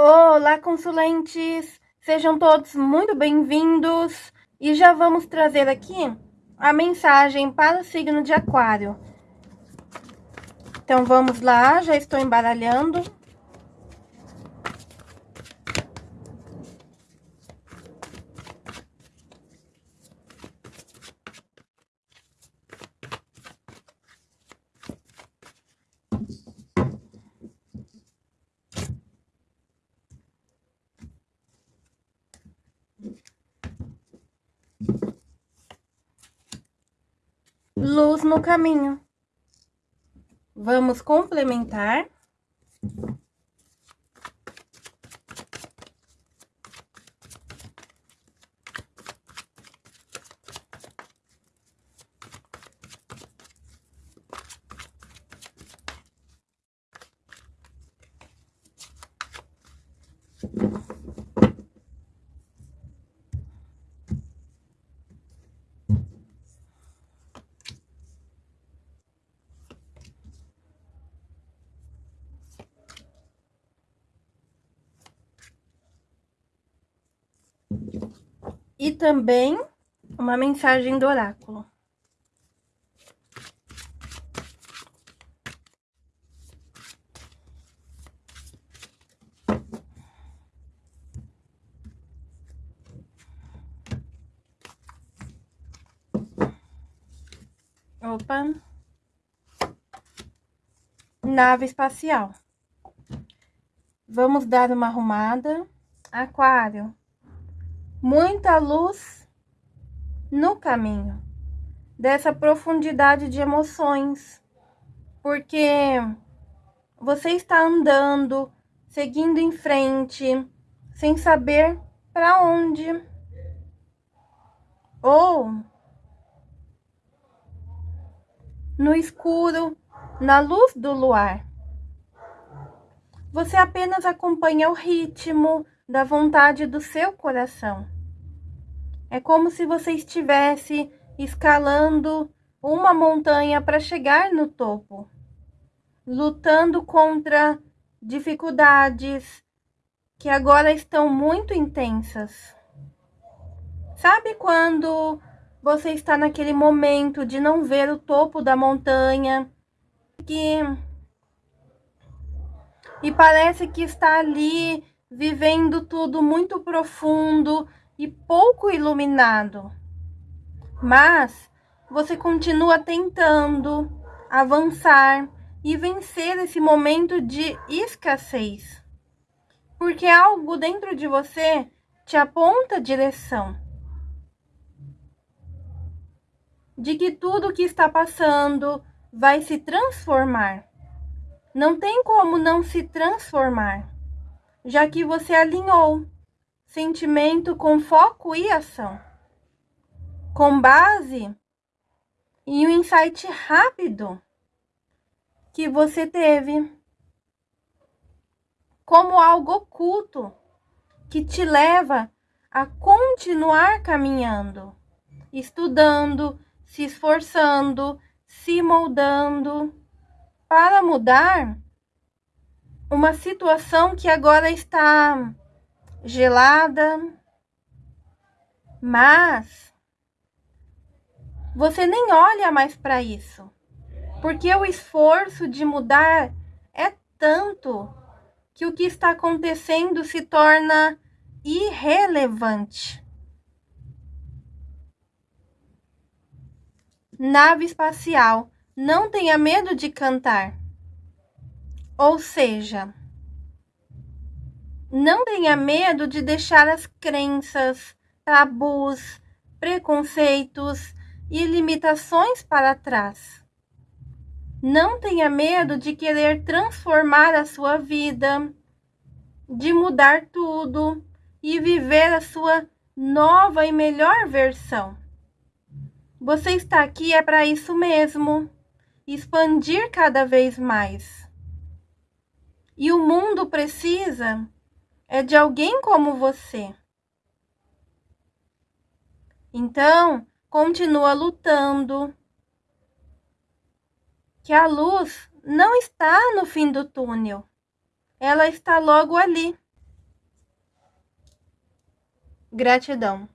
Olá, consulentes! Sejam todos muito bem-vindos e já vamos trazer aqui a mensagem para o signo de Aquário. Então, vamos lá, já estou embaralhando. Luz no caminho. Vamos complementar. E também uma mensagem do oráculo. Opa. Nave espacial. Vamos dar uma arrumada. Aquário muita luz no caminho dessa profundidade de emoções, porque você está andando, seguindo em frente, sem saber para onde. Ou no escuro, na luz do luar. Você apenas acompanha o ritmo, da vontade do seu coração. É como se você estivesse escalando uma montanha para chegar no topo, lutando contra dificuldades que agora estão muito intensas. Sabe quando você está naquele momento de não ver o topo da montanha que e parece que está ali vivendo tudo muito profundo e pouco iluminado. Mas você continua tentando avançar e vencer esse momento de escassez. Porque algo dentro de você te aponta a direção. De que tudo que está passando vai se transformar. Não tem como não se transformar já que você alinhou sentimento com foco e ação. Com base em um insight rápido que você teve, como algo oculto que te leva a continuar caminhando, estudando, se esforçando, se moldando para mudar uma situação que agora está gelada, mas você nem olha mais para isso, porque o esforço de mudar é tanto que o que está acontecendo se torna irrelevante. Nave espacial, não tenha medo de cantar. Ou seja, não tenha medo de deixar as crenças, tabus, preconceitos e limitações para trás. Não tenha medo de querer transformar a sua vida, de mudar tudo e viver a sua nova e melhor versão. Você está aqui é para isso mesmo, expandir cada vez mais. E o mundo precisa é de alguém como você. Então, continua lutando. Que a luz não está no fim do túnel. Ela está logo ali. Gratidão.